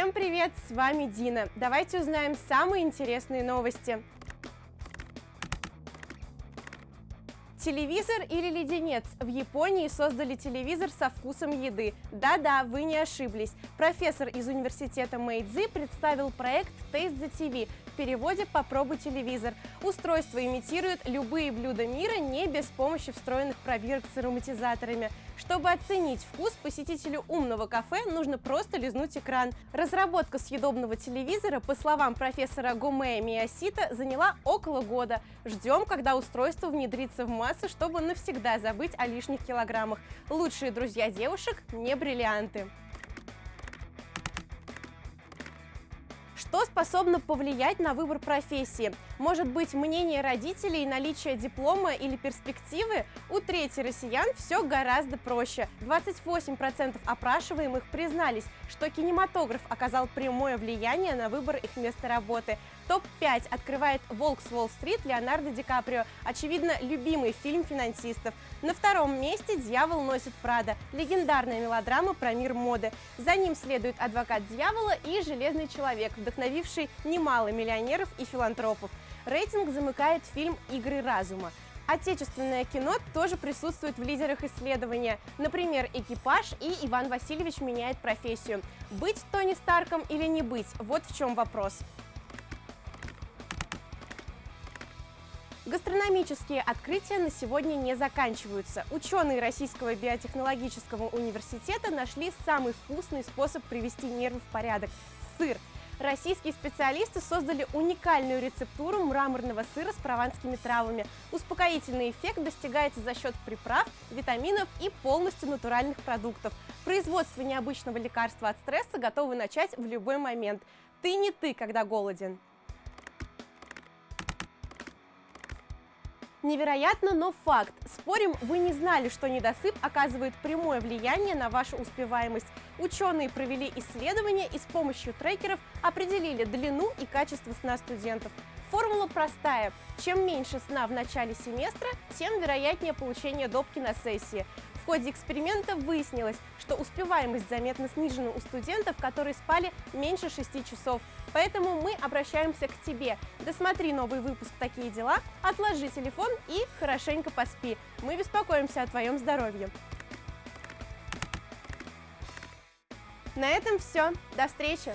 Всем привет, с вами Дина. Давайте узнаем самые интересные новости. Телевизор или леденец? В Японии создали телевизор со вкусом еды. Да-да, вы не ошиблись. Профессор из университета Мэйдзи представил проект Taste the TV, в переводе «Попробуй телевизор». Устройство имитирует любые блюда мира не без помощи встроенных пробирок с ароматизаторами. Чтобы оценить вкус, посетителю умного кафе нужно просто лизнуть экран. Разработка съедобного телевизора, по словам профессора Гомея Миосита, заняла около года. Ждем, когда устройство внедрится в массы, чтобы навсегда забыть о лишних килограммах. Лучшие друзья девушек – не бриллианты. Что способно повлиять на выбор профессии? Может быть, мнение родителей, наличие диплома или перспективы? У трети россиян все гораздо проще. 28% опрашиваемых признались, что кинематограф оказал прямое влияние на выбор их места работы. Топ-5 открывает «Волк с Уолл-стрит» Леонардо Ди Каприо, очевидно, любимый фильм финансистов. На втором месте «Дьявол носит Прада», легендарная мелодрама про мир моды. За ним следует «Адвокат дьявола» и «Железный человек», вдохновивший немало миллионеров и филантропов. Рейтинг замыкает фильм «Игры разума». Отечественное кино тоже присутствует в лидерах исследования. Например, «Экипаж» и «Иван Васильевич меняет профессию». Быть Тони Старком или не быть – вот в чем вопрос. Гастрономические открытия на сегодня не заканчиваются. Ученые Российского биотехнологического университета нашли самый вкусный способ привести нервы в порядок – сыр. Российские специалисты создали уникальную рецептуру мраморного сыра с прованскими травами. Успокоительный эффект достигается за счет приправ, витаминов и полностью натуральных продуктов. Производство необычного лекарства от стресса готовы начать в любой момент. Ты не ты, когда голоден. Невероятно, но факт. Спорим, вы не знали, что недосып оказывает прямое влияние на вашу успеваемость. Ученые провели исследование и с помощью трекеров определили длину и качество сна студентов. Формула простая. Чем меньше сна в начале семестра, тем вероятнее получение допки на сессии. Ходе эксперимента выяснилось, что успеваемость заметно снижена у студентов, которые спали меньше 6 часов. Поэтому мы обращаемся к тебе. Досмотри новый выпуск «Такие дела», отложи телефон и хорошенько поспи. Мы беспокоимся о твоем здоровье. На этом все. До встречи!